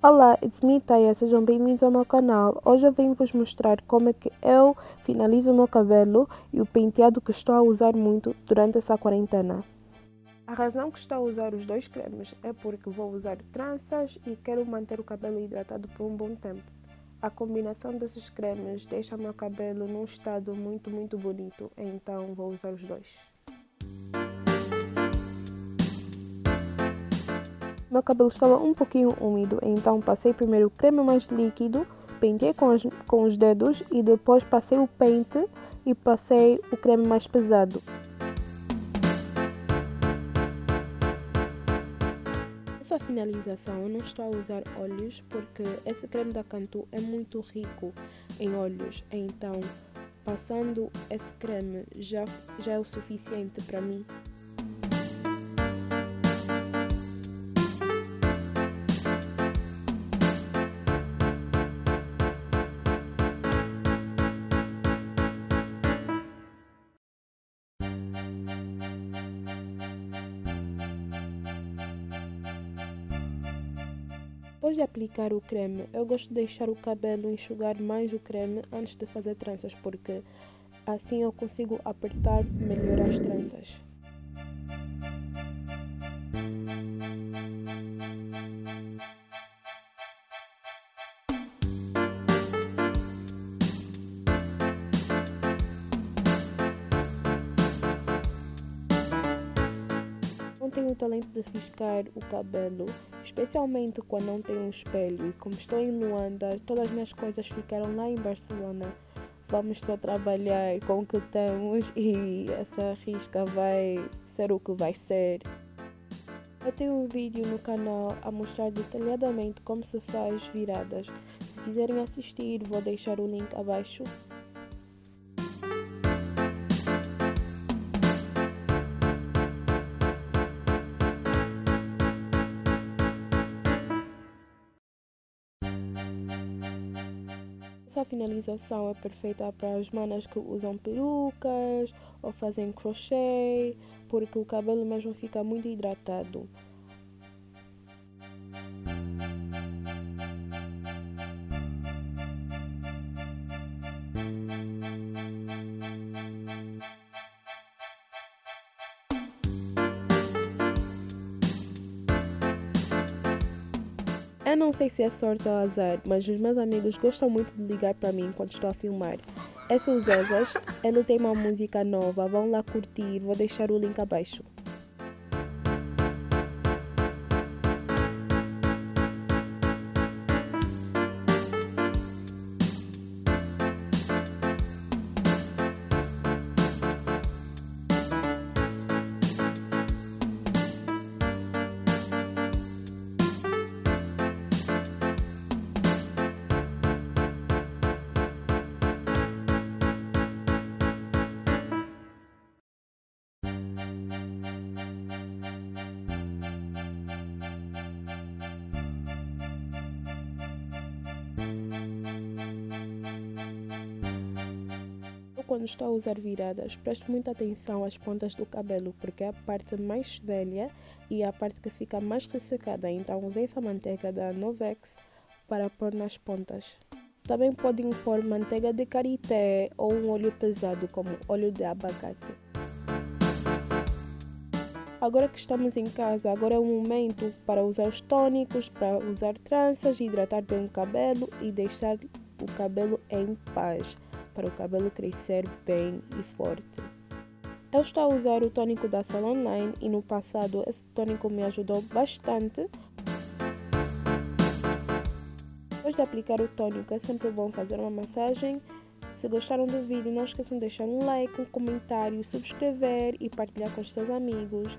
Olá, it's me Taya, sejam bem-vindos ao meu canal. Hoje eu venho vos mostrar como é que eu finalizo o meu cabelo e o penteado que estou a usar muito durante essa quarentena. A razão que estou a usar os dois cremes é porque vou usar tranças e quero manter o cabelo hidratado por um bom tempo. A combinação desses cremes deixa meu cabelo num estado muito, muito bonito, então vou usar os dois. Meu cabelo estava um pouquinho úmido, então passei primeiro o creme mais líquido, pentei com os, com os dedos e depois passei o pente e passei o creme mais pesado. Essa finalização eu não estou a usar óleos porque esse creme da Cantu é muito rico em óleos, então passando esse creme já, já é o suficiente para mim. Depois de aplicar o creme, eu gosto de deixar o cabelo enxugar mais o creme antes de fazer tranças, porque assim eu consigo apertar melhor as tranças. Não tenho o talento de riscar o cabelo, especialmente quando não tenho um espelho. E como estou em Luanda, todas as minhas coisas ficaram lá em Barcelona. Vamos só trabalhar com o que temos e essa risca vai ser o que vai ser. Eu tenho um vídeo no canal a mostrar detalhadamente como se faz viradas. Se quiserem assistir, vou deixar o link abaixo. Essa finalização é perfeita para as manas que usam perucas ou fazem crochê, porque o cabelo mesmo fica muito hidratado. Eu não sei se é sorte ou azar, mas os meus amigos gostam muito de ligar para mim quando estou a filmar. Esse é o Zezas, ele tem uma música nova, vão lá curtir, vou deixar o link abaixo. Quando estou a usar viradas, presto muita atenção às pontas do cabelo, porque é a parte mais velha e é a parte que fica mais ressecada. Então, usei essa manteiga da Novex para pôr nas pontas. Também podem pôr manteiga de karité ou um óleo pesado, como óleo de abacate. Agora que estamos em casa, agora é o momento para usar os tônicos, para usar tranças, hidratar bem o cabelo e deixar o cabelo em paz para o cabelo crescer bem e forte. Eu estou a usar o tônico da Salon Line e no passado esse tônico me ajudou bastante. Depois de aplicar o tônico é sempre bom fazer uma massagem. Se gostaram do vídeo não esqueçam de deixar um like, um comentário, subscrever e partilhar com os seus amigos.